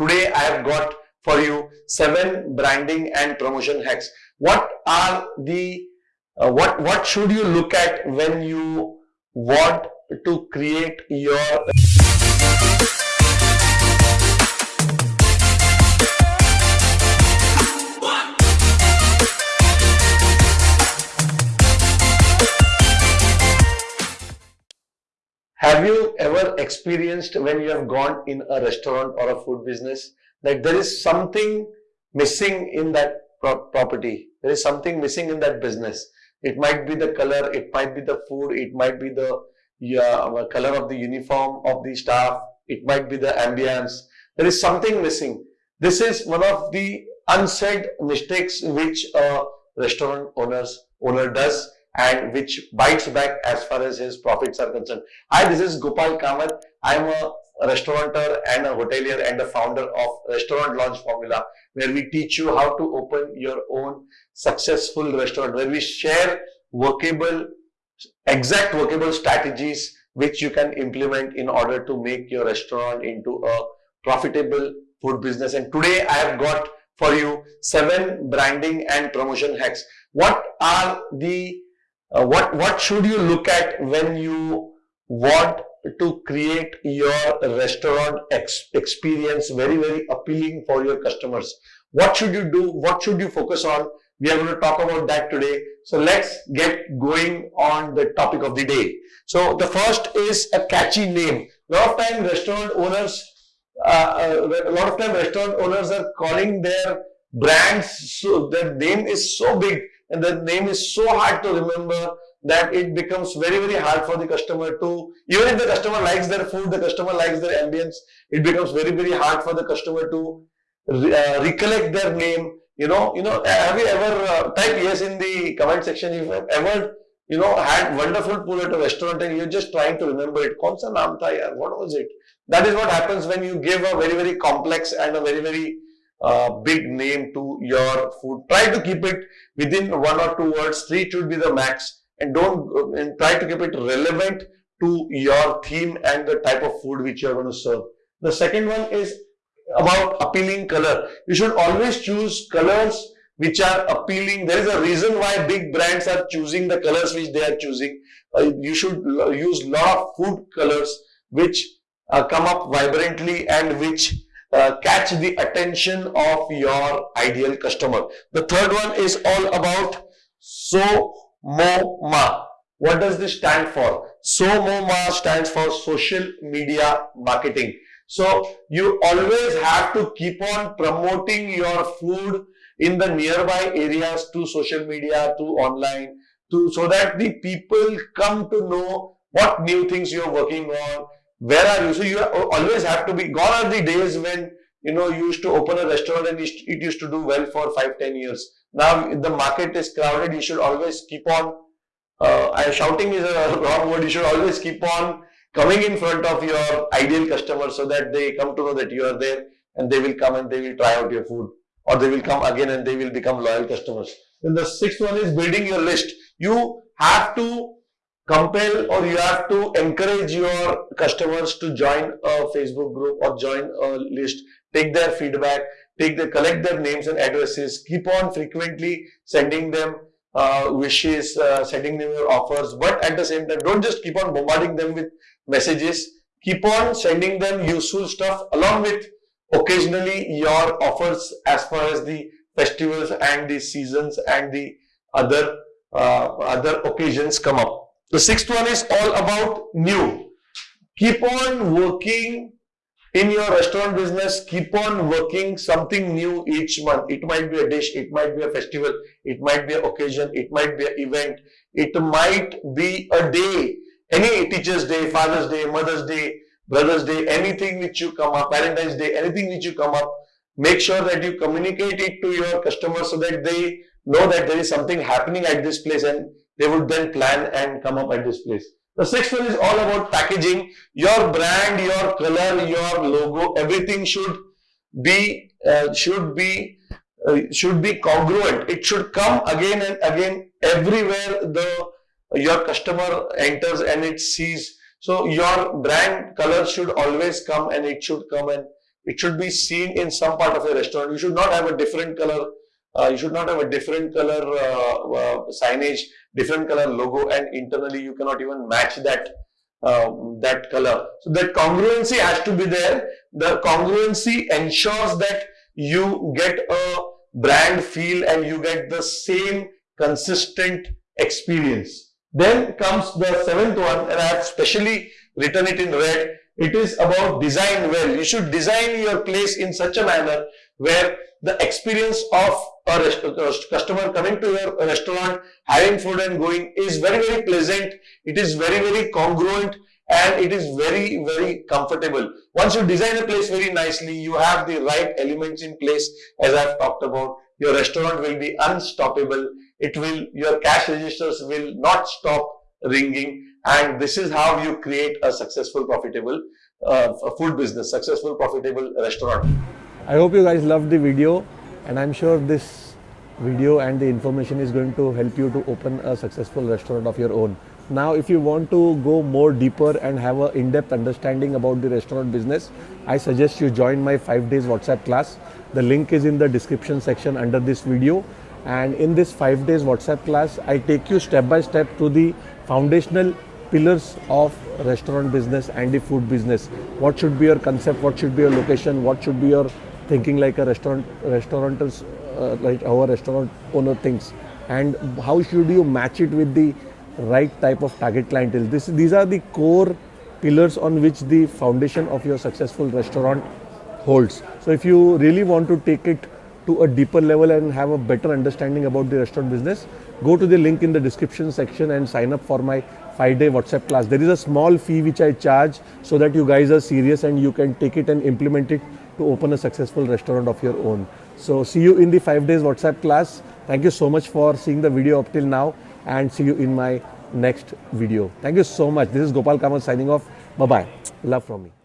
today I have got for you seven branding and promotion hacks. What are the uh, what what should you look at when you want to create your ever experienced when you have gone in a restaurant or a food business that there is something missing in that pro property? There is something missing in that business. It might be the color, it might be the food, it might be the yeah, color of the uniform of the staff, it might be the ambience. There is something missing. This is one of the unsaid mistakes which a restaurant owners owner does and which bites back as far as his profits are concerned. Hi, this is Gopal Kamath. I am a restaurateur and a hotelier and the founder of Restaurant Launch Formula, where we teach you how to open your own successful restaurant, where we share workable, exact workable strategies which you can implement in order to make your restaurant into a profitable food business. And today I have got for you seven branding and promotion hacks. What are the uh, what what should you look at when you want to create your restaurant ex experience very very appealing for your customers? What should you do? What should you focus on? We are going to talk about that today. So let's get going on the topic of the day. So the first is a catchy name. A lot of time restaurant owners uh, uh, a lot of time restaurant owners are calling their brands so their name is so big and the name is so hard to remember that it becomes very very hard for the customer to even if the customer likes their food the customer likes their ambience it becomes very very hard for the customer to uh, recollect their name. You know you know have you ever uh, type yes in the comment section if you have ever you know had wonderful food at a restaurant and you're just trying to remember it. What was it? That is what happens when you give a very very complex and a very very uh, big name to your food. Try to keep it within one or two words. Three should be the max, and don't and try to keep it relevant to your theme and the type of food which you are going to serve. The second one is about appealing color. You should always choose colors which are appealing. There is a reason why big brands are choosing the colors which they are choosing. Uh, you should use lot of food colors which uh, come up vibrantly and which uh, catch the attention of your ideal customer. The third one is all about SOMOMA. What does this stand for? SOMOMA stands for social media marketing. So you always have to keep on promoting your food in the nearby areas to social media, to online, to so that the people come to know what new things you're working on, where are you? So you always have to be, gone are the days when, you know, you used to open a restaurant and it used to do well for five, ten years. Now the market is crowded, you should always keep on, uh, shouting is a wrong word, you should always keep on coming in front of your ideal customers so that they come to know that you are there and they will come and they will try out your food or they will come again and they will become loyal customers. Then the sixth one is building your list. You have to compel or you have to encourage your customers to join a Facebook group or join a list, take their feedback, take the collect their names and addresses, keep on frequently sending them uh, wishes, uh, sending them your offers, but at the same time, don't just keep on bombarding them with messages, keep on sending them useful stuff along with occasionally your offers as far as the festivals and the seasons and the other uh, other occasions come up. The sixth one is all about new. Keep on working in your restaurant business. Keep on working something new each month. It might be a dish. It might be a festival. It might be an occasion. It might be an event. It might be a day. Any Teacher's Day, Father's Day, Mother's Day, Brother's Day, anything which you come up, Valentine's Day, anything which you come up, make sure that you communicate it to your customers so that they know that there is something happening at this place and they would then plan and come up at this place. The sixth one is all about packaging. Your brand, your color, your logo, everything should be uh, should be uh, should be congruent. It should come again and again everywhere the your customer enters and it sees. So your brand color should always come and it should come and it should be seen in some part of your restaurant. You should not have a different color. Uh, you should not have a different color uh, uh, signage, different color logo, and internally you cannot even match that uh, that color. So that congruency has to be there. The congruency ensures that you get a brand feel and you get the same consistent experience. Then comes the seventh one and I have specially written it in red. It is about design well. You should design your place in such a manner where the experience of a customer coming to your restaurant, having food and going is very, very pleasant. It is very, very congruent and it is very, very comfortable. Once you design a place very nicely, you have the right elements in place as I've talked about. Your restaurant will be unstoppable. It will, your cash registers will not stop ringing and this is how you create a successful, profitable uh, food business, successful, profitable restaurant. I hope you guys loved the video and I'm sure this video and the information is going to help you to open a successful restaurant of your own. Now, if you want to go more deeper and have an in-depth understanding about the restaurant business, I suggest you join my 5 days WhatsApp class. The link is in the description section under this video. And in this 5 days WhatsApp class, I take you step by step to the foundational pillars of restaurant business and the food business. What should be your concept? What should be your location? What should be your thinking like a restaurant restaurateurs uh, like our restaurant owner thinks. And how should you match it with the right type of target clientele? This these are the core pillars on which the foundation of your successful restaurant holds. So if you really want to take it to a deeper level and have a better understanding about the restaurant business go to the link in the description section and sign up for my 5 day whatsapp class. There is a small fee which i charge so that you guys are serious and you can take it and implement it to open a successful restaurant of your own. So see you in the 5 days WhatsApp class. Thank you so much for seeing the video up till now and see you in my next video. Thank you so much. This is Gopal Kamath signing off. Bye-bye. Love from me.